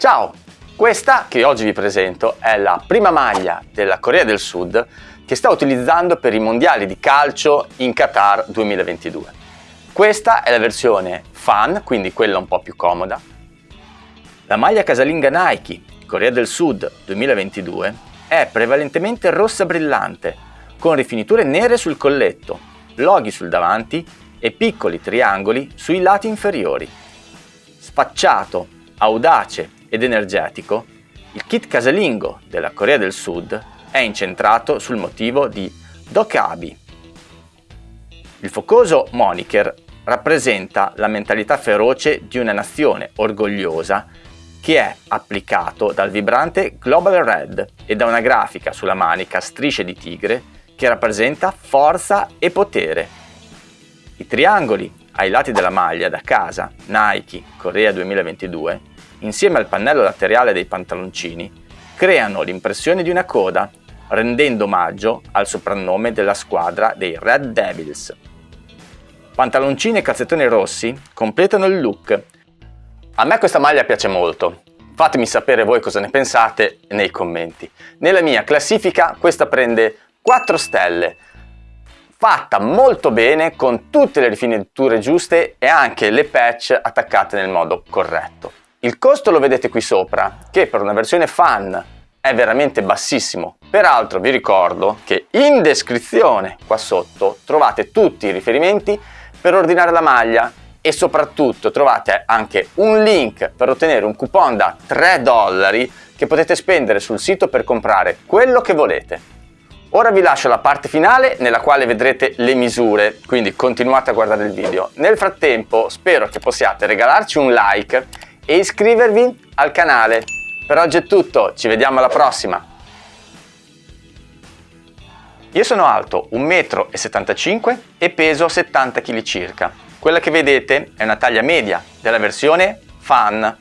Ciao! Questa che oggi vi presento è la prima maglia della Corea del Sud che sta utilizzando per i mondiali di calcio in Qatar 2022. Questa è la versione fan, quindi quella un po' più comoda. La maglia casalinga Nike Corea del Sud 2022 è prevalentemente rossa brillante, con rifiniture nere sul colletto, loghi sul davanti e piccoli triangoli sui lati inferiori. Sfacciato, audace ed energetico, il kit casalingo della Corea del Sud è incentrato sul motivo di Dokabi. Il focoso moniker rappresenta la mentalità feroce di una nazione orgogliosa che è applicato dal vibrante Global Red e da una grafica sulla manica strisce di tigre che rappresenta forza e potere. I triangoli ai lati della maglia da casa Nike Corea 2022, insieme al pannello laterale dei pantaloncini, creano l'impressione di una coda, rendendo omaggio al soprannome della squadra dei Red Devils. Pantaloncini e calzettoni rossi completano il look a me questa maglia piace molto, fatemi sapere voi cosa ne pensate nei commenti. Nella mia classifica questa prende 4 stelle, fatta molto bene con tutte le rifiniture giuste e anche le patch attaccate nel modo corretto. Il costo lo vedete qui sopra, che per una versione fan è veramente bassissimo. Peraltro vi ricordo che in descrizione qua sotto trovate tutti i riferimenti per ordinare la maglia e soprattutto trovate anche un link per ottenere un coupon da 3 dollari che potete spendere sul sito per comprare quello che volete. Ora vi lascio la parte finale nella quale vedrete le misure, quindi continuate a guardare il video. Nel frattempo spero che possiate regalarci un like e iscrivervi al canale. Per oggi è tutto, ci vediamo alla prossima! Io sono alto 1,75 m e peso 70 kg circa. Quella che vedete è una taglia media della versione Fan